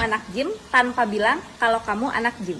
anak gym tanpa bilang kalau kamu anak gym.